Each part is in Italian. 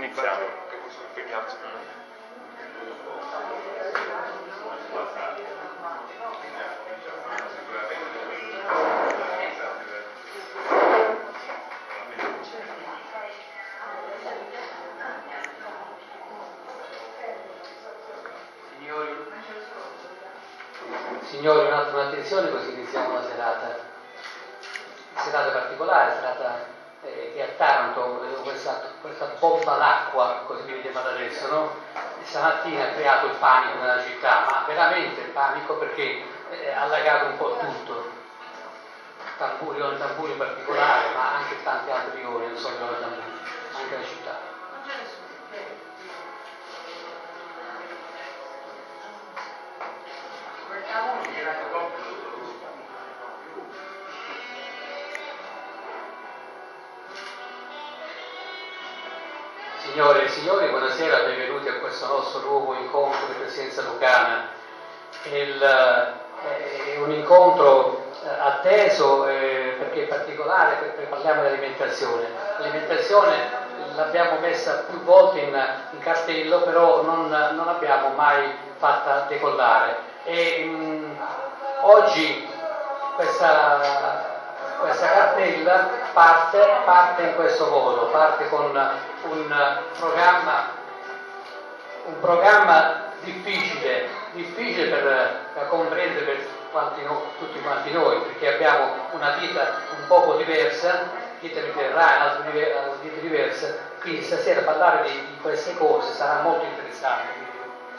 Iniziamo. Signori, signori un attimo attenzione così iniziamo la serata. Serata particolare, serata eh, che a Taranto eh, questa, questa bomba d'acqua, così mi vedete adesso, no? Stamattina ha creato il panico nella città, ma veramente il panico perché eh, ha allagato un po' tutto. Tamburione, Tamburi in particolare, ma anche tanti altri rioni, non solo Tamburi, anche la città. Signore e signori, buonasera, benvenuti a questo nostro nuovo incontro di presenza lucana. Il, eh, è un incontro eh, atteso eh, perché è particolare, perché parliamo di alimentazione. L'alimentazione l'abbiamo messa più volte in, in cartello, però non, non l'abbiamo mai fatta decollare. E, mh, oggi questa questa cartella parte, parte, in questo modo, parte con un programma, un programma difficile, difficile per, da comprendere per quanti no, tutti quanti noi, perché abbiamo una vita un poco diversa, vita mediterranea, altre vite diverse, quindi stasera parlare di, di, queste cose sarà molto interessante,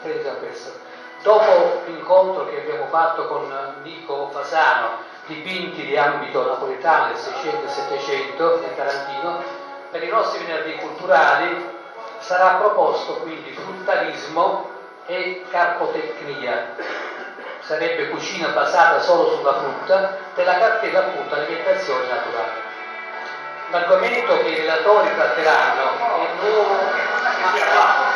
credo a questo. Dopo l'incontro che abbiamo fatto con Nico Fasano, dipinti di ambito napoletano del 600 e 700 nel Tarantino, per i nostri venerdì culturali sarà proposto quindi fruttarismo e carpotecnia. Sarebbe cucina basata solo sulla frutta, della cartella appunto alimentazione naturale. L'argomento che i relatori tratteranno è nuovo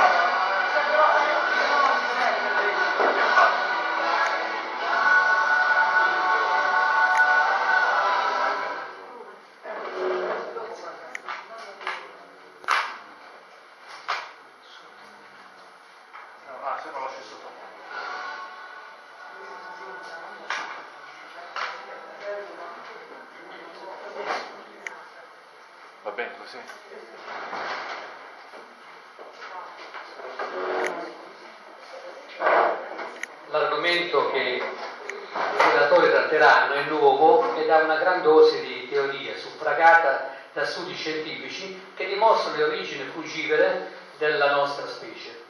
L'argomento che i relatori tratteranno è nuovo ed ha una gran dose di teoria suffragata da studi scientifici che dimostrano le origini frugivore della nostra specie.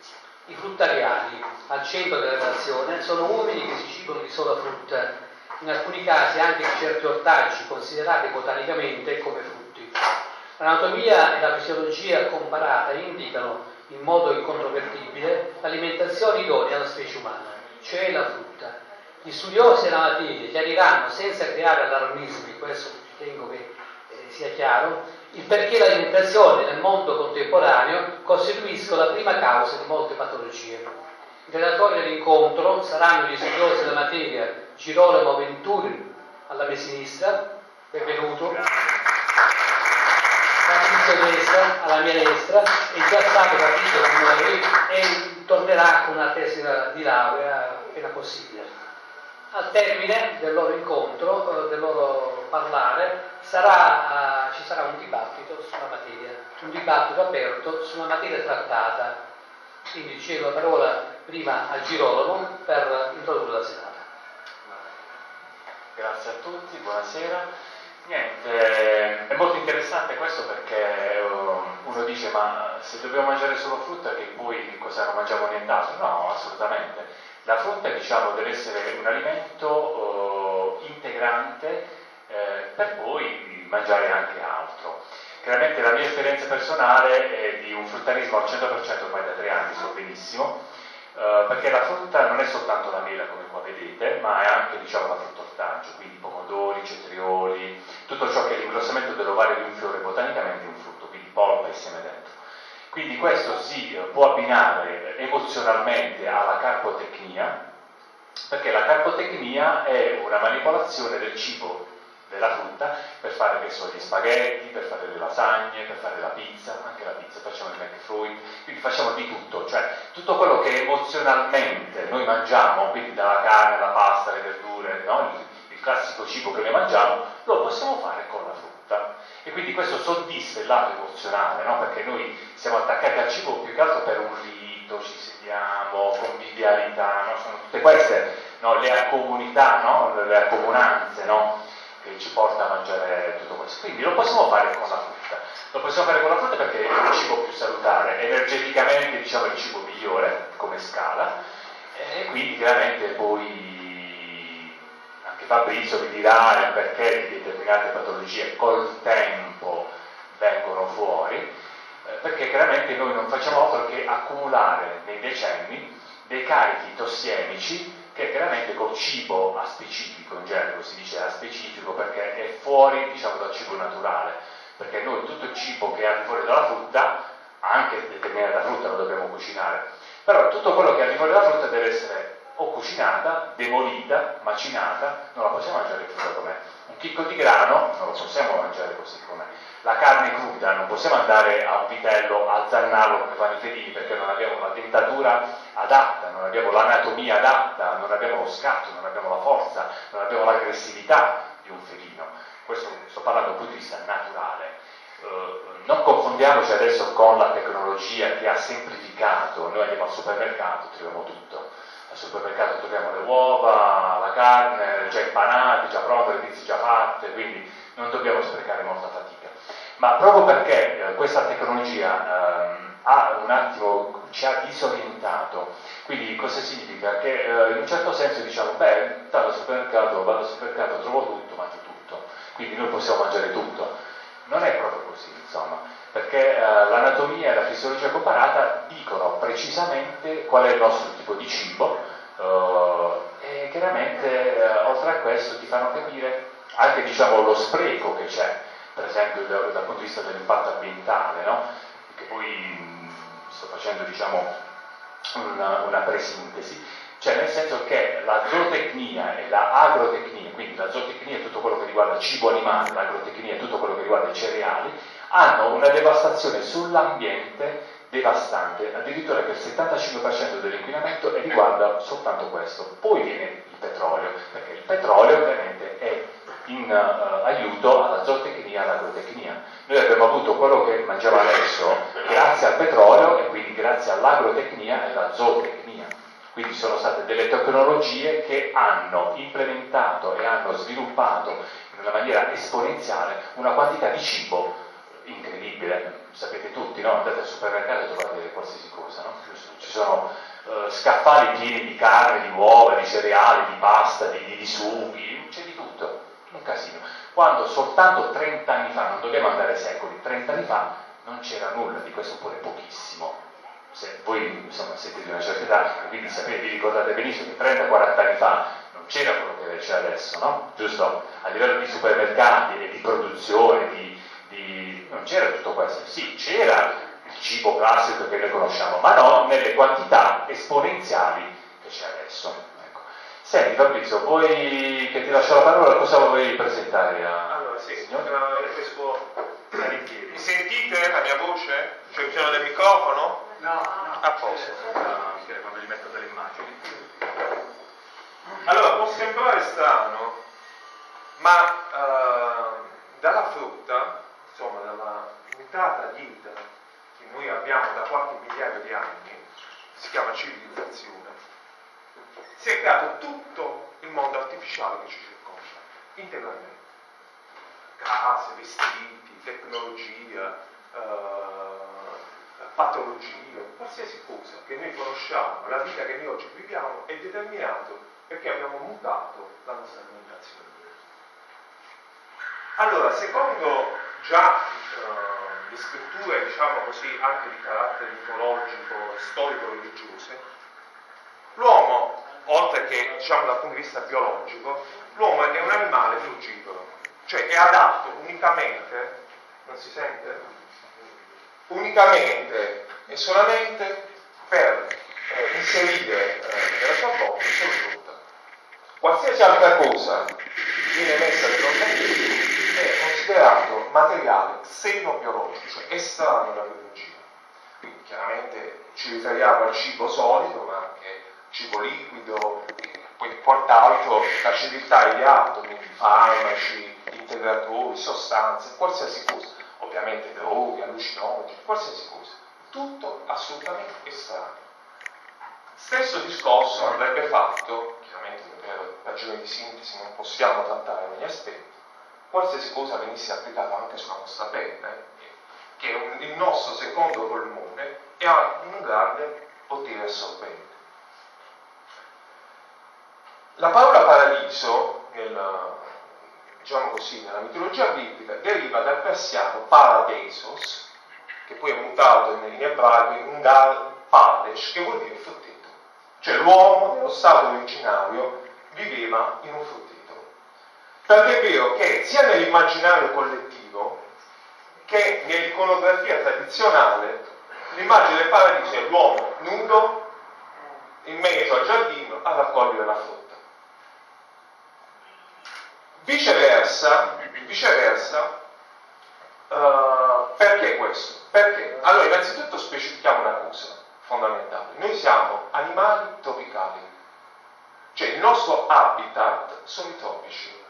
I fruttariani, al centro della relazione, sono uomini che si cibano di sola frutta, in alcuni casi anche di certi ortaggi considerati botanicamente come frutti. L'anatomia e la fisiologia comparata indicano in modo incontrovertibile l'alimentazione idonea alla specie umana, cioè la frutta. Gli studiosi della materia chiariranno senza creare allarmismi, questo ritengo che eh, sia chiaro, il perché l'alimentazione nel mondo contemporaneo costituisca la prima causa di molte patologie. I relatori dell'incontro saranno gli studiosi della materia Girolamo Venturi alla mia sinistra, benvenuto. Patrizio Destra alla mia destra è già stato capito da noi e tornerà con una tesi di laurea appena possibile. Al termine del loro incontro, eh, del loro parlare, sarà, ci sarà un dibattito sulla materia, un dibattito aperto sulla materia trattata. Quindi cedo la parola prima a Girolamo per introdurre la serata. Grazie a tutti, buonasera. Niente, è molto interessante questo perché uh, uno dice ma se dobbiamo mangiare solo frutta che poi cosa non mangiamo nient'altro? No, assolutamente. La frutta diciamo deve essere un alimento uh, integrante eh, per poi mangiare anche altro. Chiaramente la mia esperienza personale è di un fruttarismo al 100% ormai da tre anni, so benissimo, Uh, perché la frutta non è soltanto la mela come qua vedete, ma è anche diciamo, la frutta ortaggio, quindi pomodori, cetrioli, tutto ciò che è l'ingrossamento dell'ovario di un fiore botanicamente è un frutto, quindi polpa e seme dentro. Quindi questo si può abbinare emozionalmente alla carpotecnia, perché la carpotecnia è una manipolazione del cibo della frutta per fare che so, gli spaghetti, per fare le lasagne, per fare la pizza, anche la pizza, facciamo il McFruit, quindi facciamo di tutto, cioè tutto quello che emozionalmente noi mangiamo, quindi dalla carne, la pasta, le verdure, no? il, il classico cibo che noi mangiamo, lo possiamo fare con la frutta. E quindi questo soddisfa il lato emozionale, no? perché noi siamo attaccati al cibo più che altro per un rito, ci sediamo, convivialità, no? sono tutte queste no? le comunità, le accomunanze che ci porta a mangiare tutto questo. Quindi lo possiamo fare con la frutta. Lo possiamo fare con la frutta perché è il cibo più salutare, energeticamente diciamo il cibo migliore come scala e quindi chiaramente poi anche Fabrizio vi dirà perché determinate patologie col tempo vengono fuori, eh, perché chiaramente noi non facciamo altro che accumulare nei decenni dei carichi tossiemici che chiaramente col cibo a specifico, in gergo si dice a specifico perché è fuori diciamo, dal cibo naturale, perché noi tutto il cibo che è al fuori dalla frutta, anche determinata frutta lo dobbiamo cucinare, però tutto quello che è al fuori dalla frutta deve essere o cucinata, demolita, macinata, non la possiamo mangiare cruda com'è. Un chicco di grano non lo possiamo mangiare così com'è la carne cruda, non possiamo andare a un vitello a zannarlo come fanno i felini perché non abbiamo la dentatura adatta, non abbiamo l'anatomia adatta, non abbiamo lo scatto, non abbiamo la forza, non abbiamo l'aggressività di un felino. Questo sto parlando dal punto di vista naturale. Uh, non confondiamoci adesso con la tecnologia che ha semplificato, noi andiamo al supermercato, troviamo tutto. Al supermercato troviamo le uova, la carne, già impanate, già pronte, le pizze già fatte, quindi non dobbiamo sprecare molta fatica ma proprio perché eh, questa tecnologia eh, ha un attimo, ci ha disorientato, quindi cosa significa? Che eh, in un certo senso diciamo, beh, vado al supermercato, vado al supermercato, trovo tutto, mangio tutto, quindi noi possiamo mangiare tutto. Non è proprio così, insomma, perché eh, l'anatomia e la fisiologia comparata dicono precisamente qual è il nostro tipo di cibo eh, e chiaramente eh, oltre a questo ti fanno capire anche diciamo, lo spreco che c'è per esempio dal, dal punto di vista dell'impatto ambientale, no? che poi mh, sto facendo diciamo, una, una presintesi, cioè nel senso che la zootecnia e la agrotecnia, quindi la zootecnia è tutto quello che riguarda il cibo animale, l'agrotecnia è tutto quello che riguarda i cereali, hanno una devastazione sull'ambiente devastante, addirittura che il 75% dell'inquinamento riguarda soltanto questo. Poi viene il petrolio, perché il petrolio ovviamente è in uh, aiuto alla zootecnia e all'agrotecnia. Noi abbiamo avuto quello che mangiamo adesso grazie al petrolio e quindi grazie all'agrotecnia e alla zootecnia. Quindi sono state delle tecnologie che hanno implementato e hanno sviluppato in una maniera esponenziale una quantità di cibo incredibile. Sapete tutti, no? Andate al supermercato e trovate qualsiasi cosa, no? Ci sono uh, scaffali pieni di carne, di uova, di cereali, di pasta, di, di, di sughi, c'è di tutto un casino. Quando soltanto 30 anni fa, non dobbiamo andare secoli, 30 anni fa non c'era nulla, di questo oppure pochissimo. Se voi insomma, siete di una certa età, quindi sapete, vi ricordate benissimo che 30-40 anni fa non c'era quello che c'è adesso, no? Giusto? A livello di supermercati e di produzione, di, di... non c'era tutto questo. Sì, c'era il cibo classico che noi conosciamo, ma non nelle quantità esponenziali che c'è adesso. Senti Fabrizio, vuoi che ti lascio la parola, cosa vuoi presentare a... Allora sì, signor? Mi sentite la mia voce? C'è bisogno del microfono? No, no. A posto. quando gli metto delle immagini. Allora, può sembrare strano, ma uh, dalla frutta, insomma dalla limitata vita che noi abbiamo da qualche migliaio di anni, si chiama civilizzazione, si è creato tutto il mondo artificiale che ci circonda, integralmente. Case, vestiti, tecnologia, eh, patologie, qualsiasi cosa che noi conosciamo, la vita che noi oggi viviamo è determinato perché abbiamo mutato la nostra alimentazione. Allora, secondo già eh, le scritture, diciamo così, anche di carattere mitologico, storico-religiose, l'uomo oltre che diciamo dal punto di vista biologico, l'uomo è un animale frugivoro, cioè è adatto unicamente, non si sente? Unicamente e solamente per eh, inserire eh, nella sua bocca solo frutta. Qualsiasi altra cosa viene messa nell'organismo è considerato materiale xenobiologico, cioè estraneo alla biologia. Quindi chiaramente ci riferiamo al cibo solido, ma anche cibo liquido, poi quant'altro, la civiltà di atomi, farmaci, integratori, sostanze, qualsiasi cosa, ovviamente droghe, allucinogeni, qualsiasi cosa, tutto assolutamente estraneo. Stesso discorso andrebbe fatto, chiaramente per ragioni di sintesi non possiamo trattare ogni aspetto, qualsiasi cosa venisse applicata anche sulla nostra pelle, che è il nostro secondo polmone e ha un grande potere assorbente. La parola paradiso, nel, diciamo così, nella mitologia biblica, deriva dal persiano paradesos, che poi è mutato in, ebraico in gal padesh, che vuol dire frutteto. Cioè l'uomo nello stato originario viveva in un frutteto. Tant'è vero che sia nell'immaginario collettivo che nell'iconografia tradizionale l'immagine del paradiso è l'uomo nudo in mezzo al giardino a raccogliere la frutta. Viceversa, viceversa uh, perché questo? Perché? Allora, innanzitutto specifichiamo una cosa fondamentale. Noi siamo animali tropicali, cioè il nostro habitat sono i tropici,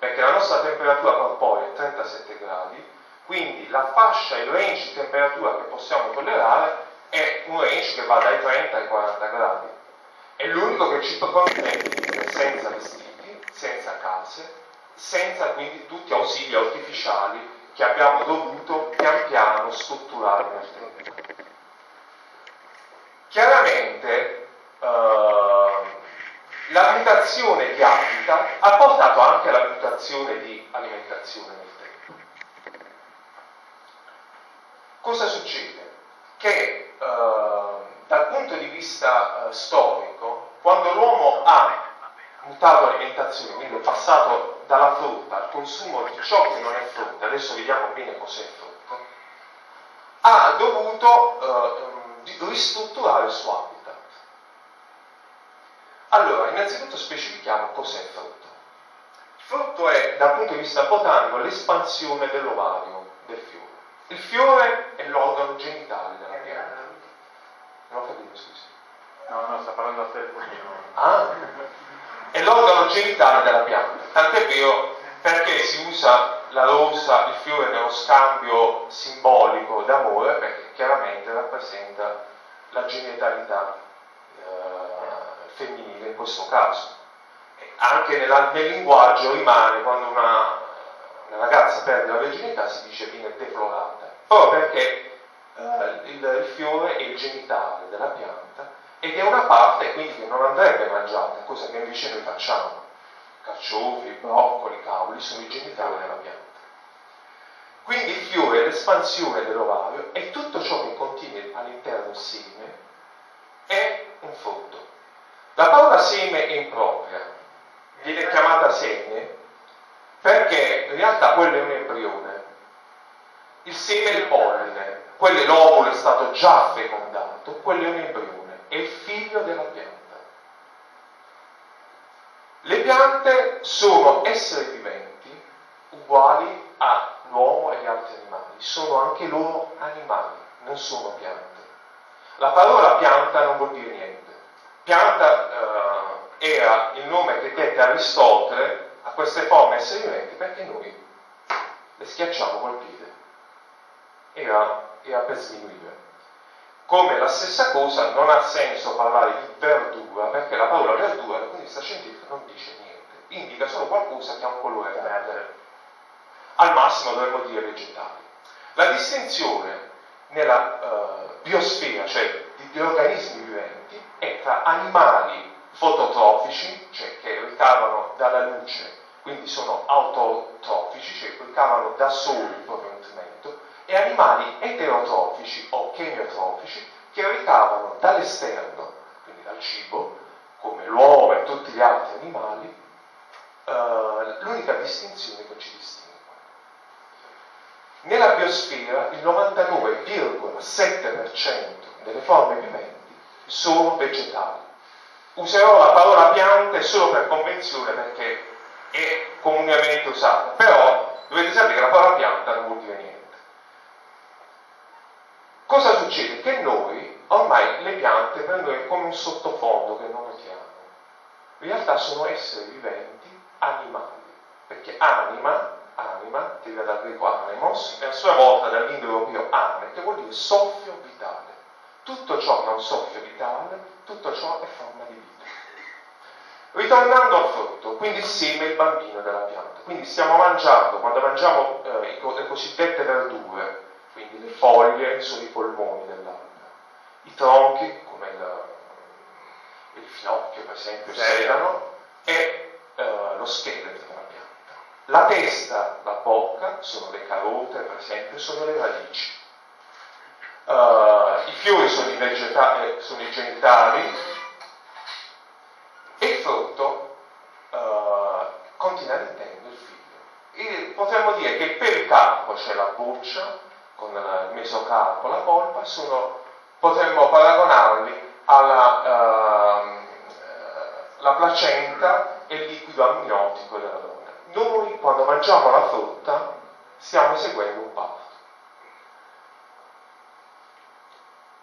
perché la nostra temperatura corporea è 37 gradi, quindi la fascia, il range di temperatura che possiamo tollerare è un range che va dai 30 ai 40 gradi. È l'unico che ci consente di vivere senza vestiti, senza case, senza quindi tutti ausili artificiali che abbiamo dovuto pian piano strutturare nel tempo. Chiaramente eh, la mutazione di habitat ha portato anche alla mutazione di alimentazione nel tempo. Cosa succede? Che eh, dal punto di vista eh, storico, quando l'uomo ha mutato l'alimentazione, quindi è passato dalla frutta al consumo di ciò che non è frutta, adesso vediamo bene cos'è frutta, ha dovuto eh, ristrutturare il suo habitat. Allora, innanzitutto specifichiamo cos'è frutto. Il frutto è, dal punto di vista botanico, l'espansione dell'ovario del fiore. Il fiore è l'organo genitale della pianta. Non ho capito, scusi. No, no, sta parlando a te. Ah, è l'organo genitale della pianta. Tant'è vero perché si usa la rosa, il fiore nello scambio simbolico d'amore, perché chiaramente rappresenta la genitalità eh, femminile in questo caso. Anche nella, nel linguaggio rimane quando una, una, ragazza perde la virginità si dice viene deflorata, proprio perché eh, il, il fiore è il genitale della pianta ed è una parte quindi che non andrebbe mangiata, cosa che invece noi facciamo. Carciofi, broccoli, cavoli sono i genitali della pianta. Quindi il fiore è l'espansione dell'ovario e tutto ciò che contiene all'interno del seme è un frutto. La parola seme è impropria, viene chiamata seme perché in realtà quello è un embrione. Il seme è il polline, quello è l'ovulo è stato già fecondato, quello è un embrione è il figlio della pianta. Le piante sono esseri viventi uguali all'uomo e agli altri animali, sono anche loro animali, non sono piante. La parola pianta non vuol dire niente. Pianta eh, era il nome che dette Aristotele a queste forme esseri viventi perché noi le schiacciamo col piede. Era, era per sminuire. Come la stessa cosa non ha senso parlare di verdura, perché la parola verdura dal punto di vista scientifico non dice niente, indica solo qualcosa che ha un colore verde. Al massimo dovremmo dire vegetali. La distinzione nella uh, biosfera, cioè di organismi viventi, è tra animali fototrofici, cioè che ricavano dalla luce, quindi sono autotrofici, cioè ricavano da soli il proprio nutrimento, e animali eterotrofici o chemiotrofici che ricavano dall'esterno, quindi dal cibo, come l'uovo e tutti gli altri animali, eh, l'unica distinzione che ci distingue. Nella biosfera il 99,7% delle forme viventi sono vegetali. Userò la parola piante solo per convenzione perché è comunemente usata, però dovete sapere che la parola pianta non vuol dire niente. Cosa succede? Che noi ormai le piante prendono come un sottofondo che non notiamo. In realtà sono esseri viventi animali, perché anima, anima, deriva dal greco anemos, e a sua volta dall'indoeuropeo ane, che vuol dire soffio vitale. Tutto ciò che ha un soffio vitale, tutto ciò è forma di vita. Ritornando al frutto, quindi il seme è il bambino della pianta. Quindi stiamo mangiando, quando mangiamo eh, le cosiddette verdure, quindi le foglie sono i polmoni dell'albero, i tronchi, come il, il finocchio per esempio, il sedano, e eh, lo scheletro della pianta. La testa, la bocca, sono le carote per esempio, sono le radici. Uh, I fiori sono i, eh, sono i genitali e il frutto uh, continua intendo il figlio. E potremmo dire che il pericarpo, cioè la buccia, con il mesocarpo, la polpa, sono, potremmo paragonarli alla uh, la placenta e il liquido amniotico della donna. Noi quando mangiamo la frutta stiamo eseguendo un parto.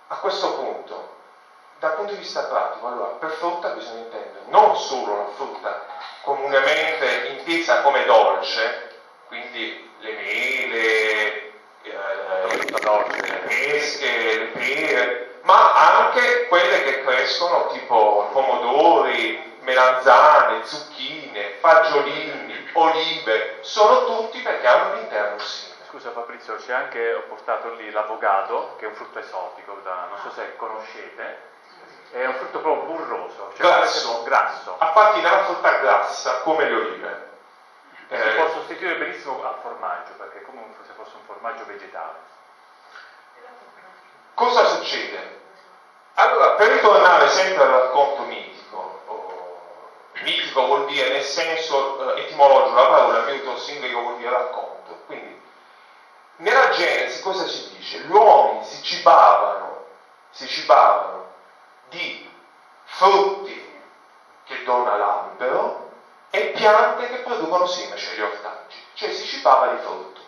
A questo punto, dal punto di vista pratico, allora, per frutta bisogna intendere non solo la frutta comunemente intesa come dolce, quindi le mele, eh, le pesche, le pere, ma anche quelle che crescono tipo pomodori, melanzane, zucchine, fagiolini, olive, sono tutti perché hanno all'interno seme. Scusa Fabrizio, c'è anche, ho portato lì l'avogado, che è un frutto esotico, da, non so se conoscete, è un frutto proprio burroso, cioè grasso. grasso. Appartiene alla frutta grassa, come le olive. Si eh, può sostituire benissimo al formaggio, perché è come se fosse un formaggio vegetale. Cosa succede? Allora, per ritornare sempre al racconto mitico, oh, mitico vuol dire nel senso eh, etimologico la parola, mitos in greco vuol dire racconto. Quindi, nella Genesi cosa si dice? Gli uomini si cibavano, si cibavano di frutti che dona l'albero e piante che producono seme, cioè gli ortaggi. Cioè si cibava di frutto.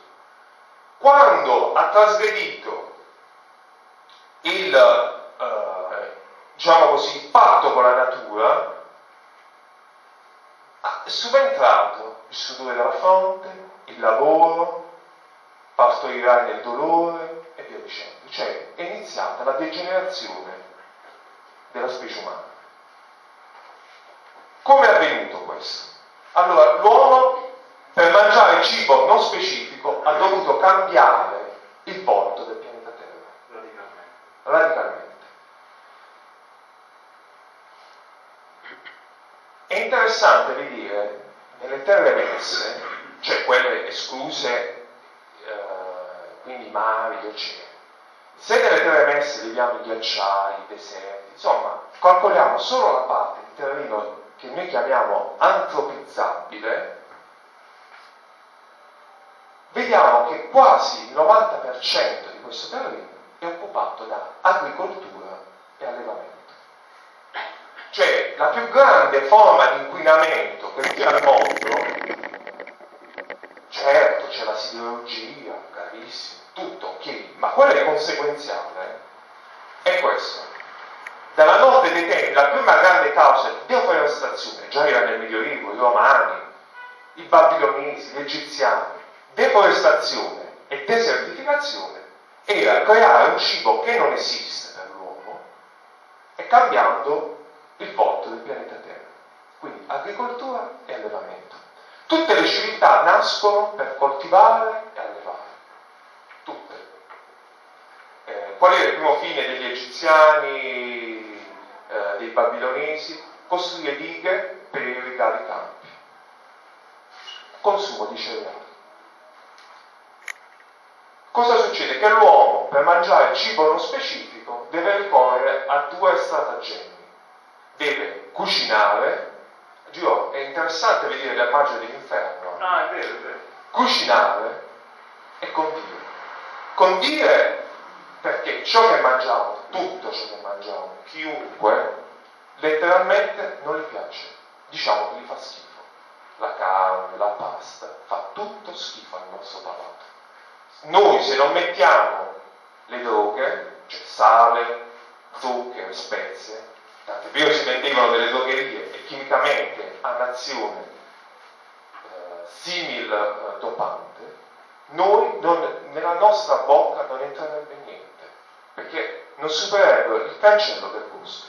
Quando ha trasgredito il, eh, diciamo così, patto con la natura, è subentrato il sudore della fronte, il lavoro, partorirai nel dolore e via dicendo. Cioè è iniziata la degenerazione della specie umana. Come è avvenuto questo? Allora, l'uomo per mangiare cibo non specifico ha dovuto cambiare il volto del pianeta Terra. Radicalmente. Radicalmente. È interessante vedere nelle terre messe, cioè quelle escluse, quindi mari, oceani, se nelle terre messe viviamo i ghiacciai, i deserti, insomma, calcoliamo solo la parte di terreno che noi chiamiamo antropizzabile, vediamo che quasi il 90% di questo terreno è occupato da agricoltura e allevamento. Cioè la più grande forma di inquinamento che c'è al mondo, ma quello è conseguenziale, è questo. Dalla notte dei tempi, la prima grande causa di deforestazione, già era nel Medioevo, i romani, i babilonesi, gli egiziani, deforestazione e desertificazione era creare un cibo che non esiste per l'uomo e cambiando il volto del pianeta Terra. Quindi agricoltura e allevamento. Tutte le civiltà nascono per coltivare e allevare. Tutte. Eh, qual era il primo fine degli egiziani, eh, dei babilonesi? Costruire dighe per irrigare i campi. Consumo di cereali. Cosa succede? Che l'uomo per mangiare cibo non specifico deve ricorrere a due stratagemmi. Deve cucinare, Dio, è interessante vedere la l'immagine dell'inferno. Ah, è vero, è vero. Cucinare e condire. Condire perché ciò che mangiamo, tutto ciò che mangiamo, chiunque, letteralmente non gli piace. Diciamo che gli fa schifo. la carne, la pasta, fa tutto schifo al nostro palato. Noi se non mettiamo le droghe, cioè sale, zucchero, spezie, tant'è vero si mettevano delle drogherie e chimicamente hanno azione eh, simil eh, dopante, noi non, nella nostra bocca non entrerebbe perché non supererebbe il cancello del gusto.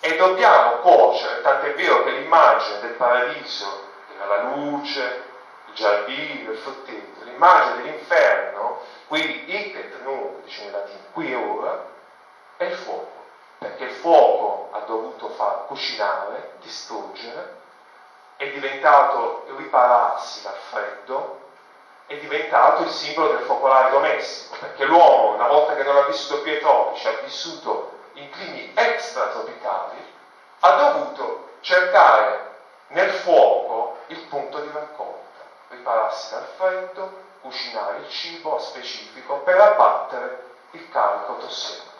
E dobbiamo cuocere, tant'è vero che l'immagine del paradiso era la luce, il giardino, il frutteto, l'immagine dell'inferno, qui et nunc, dice in latino, qui e ora, è il fuoco, perché il fuoco ha dovuto far cucinare, distruggere, è diventato ripararsi dal freddo, è diventato il simbolo del focolare domestico, perché l'uomo, una volta che non ha vissuto più ai tropici, ha vissuto in climi extratropicali, ha dovuto cercare nel fuoco il punto di raccolta, ripararsi dal freddo, cucinare il cibo a specifico per abbattere il carico tossico.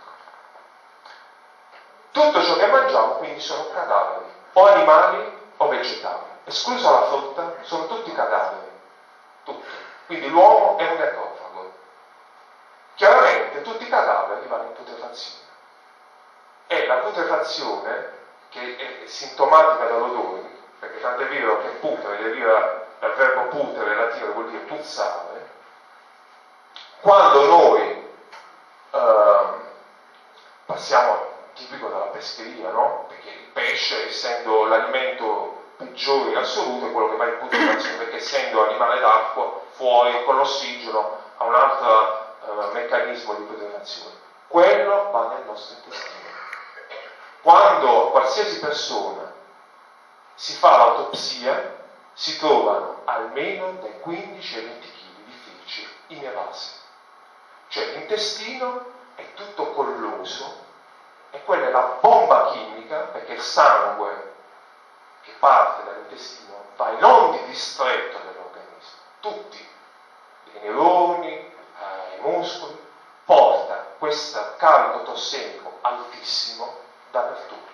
Tutto ciò che mangiamo quindi sono cadaveri, o animali o vegetali, esclusa la frutta, sono tutti cadaveri, tutti. Quindi l'uomo è un necrofago. Chiaramente tutti i cadaveri vanno in putrefazione. E la putrefazione, che è sintomatica dall'odore, perché tanto è vero che putre deriva dal verbo putere latino che vuol dire puzzare, quando noi eh, passiamo tipico della pescheria, no? Perché il pesce, essendo l'alimento peggiore in assoluto, è quello che va in putrefazione, perché essendo animale d'acqua, fuori con l'ossigeno ha un altro eh, meccanismo di putrefazione. Quello va nel nostro intestino. Quando qualsiasi persona si fa l'autopsia, si trovano almeno dai 15 ai 20 kg di feci inevasi. Cioè l'intestino è tutto colloso e quella è la bomba chimica perché il sangue che parte dall'intestino va in ogni distretto dell'organismo, tutti, dai neuroni ai muscoli, porta questo carico tossico altissimo dappertutto.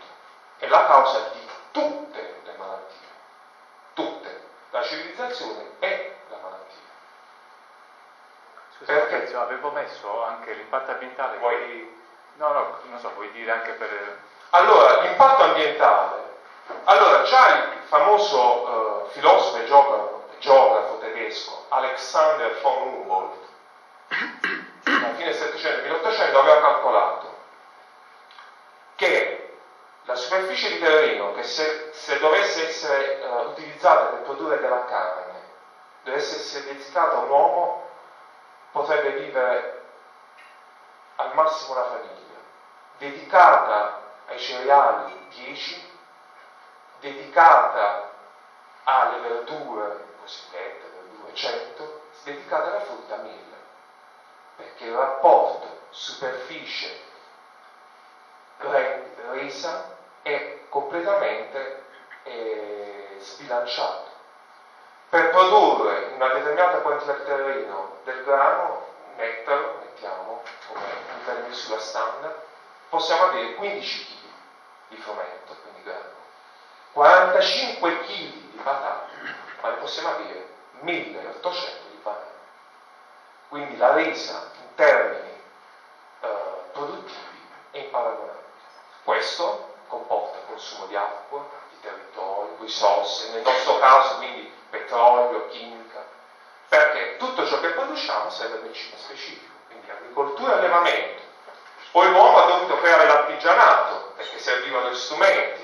È la causa di tutte le malattie, tutte. La civilizzazione è la malattia. Scusa, Perché? avevo messo anche l'impatto ambientale. Vuoi No, no, non so, vuoi dire anche per... Allora, l'impatto ambientale. Allora, già il famoso uh, filosofo e geografo, geografo, tedesco Alexander von Humboldt, alla fine del 700 1800 aveva calcolato che la superficie di terreno che se, se dovesse essere uh, utilizzata per produrre della carne, dovesse essere dedicata a un uomo, potrebbe vivere al massimo una famiglia. Dedicata ai cereali 10, dedicata alle verdure cosiddette verdure 100, dedicata alla frutta 1000, perché il rapporto superficie resa è completamente eh, sbilanciato. Per produrre una determinata quantità di terreno del grano, nettaro, mettiamo come livello di misura standard, possiamo avere 15 kg di frumento, quindi grano, 45 kg di patate, ma ne possiamo avere 1800 di banane. Quindi la resa in termini eh, produttivi è imparagonabile. Questo comporta consumo di acqua, di territorio, risorse, nel nostro caso quindi petrolio, chimica, perché tutto ciò che produciamo serve per cibo specifico, quindi agricoltura e allevamento, poi l'uomo ha dovuto creare l'artigianato perché servivano gli strumenti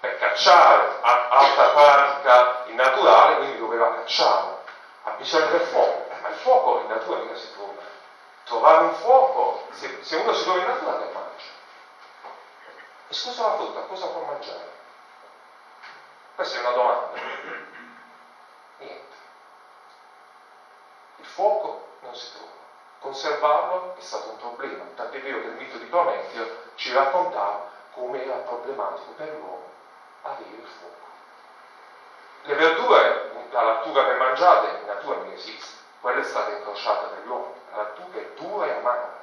per cacciare, altra pratica in naturale, quindi doveva cacciare. Ha bisogno del fuoco, ma il fuoco in natura mica si trova. Trovare un fuoco, se, se uno si trova in natura che mangia. E scusa la frutta, cosa può mangiare? Questa è una domanda. Niente. Il fuoco non si trova conservarlo è stato un problema, tant'è vero che il mito di Prometeo ci raccontava come era problematico per l'uomo avere il fuoco. Le verdure, la lattuga che mangiate in natura non esiste, quella è stata incrociata uomini, la lattuga è dura e amara.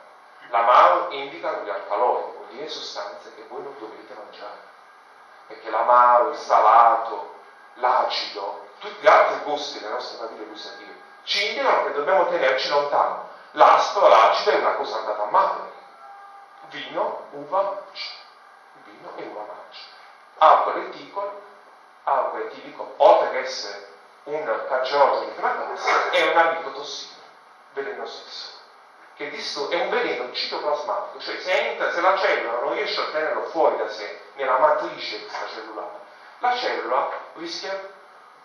L'amaro indica gli alcalori, vuol dire sostanze che voi non dovete mangiare, perché l'amaro, il salato, l'acido, tutti gli altri gusti delle nostre famiglie gustative, ci indicano che dobbiamo tenerci lontano. L'aspro, l'acido è una cosa andata a male. Vino, uva, vino e uva Alcol eticolo, alcol etilico, oltre che essere un cancerogeno di prima classe, è un tossino, velenosissimo che è un veleno citoplasmatico, cioè se, entra, se la cellula non riesce a tenerlo fuori da sé, nella matrice extracellulare, la cellula rischia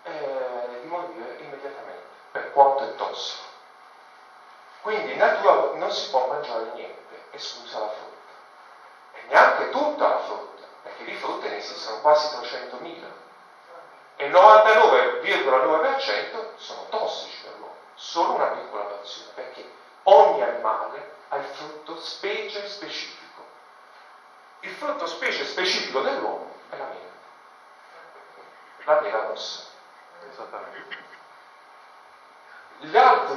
eh, di morire immediatamente, per quanto è tossico. Quindi in natura non si può mangiare niente, esclusa la frutta. E neanche tutta la frutta, perché di frutte ne esistono quasi 300.000. E il 99,9% sono tossici per l'uomo, solo una piccola porzione. Perché? ogni animale ha il frutto specie specifico. Il frutto specie specifico dell'uomo è la mela. La mela rossa. Esattamente. Gli altri